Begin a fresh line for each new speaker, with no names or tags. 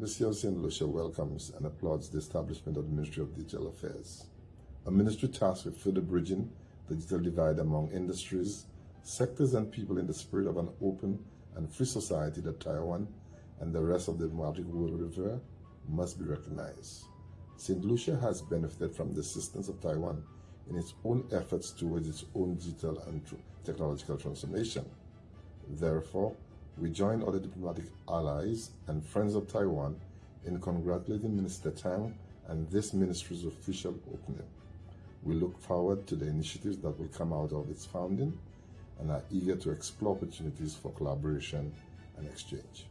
Embassy of St. Lucia welcomes and applauds the establishment of the Ministry of Digital Affairs, a ministry tasked with further bridging the digital divide among industries, sectors, and people in the spirit of an open and free society that Taiwan and the rest of the democratic world revere must be recognized. St. Lucia has benefited from the assistance of Taiwan in its own efforts towards its own digital and technological transformation. Therefore, we join other diplomatic allies and friends of Taiwan in congratulating Minister Tang and this ministry's official opening. We look forward to the initiatives that will come out of its founding and are eager to explore opportunities for collaboration and exchange.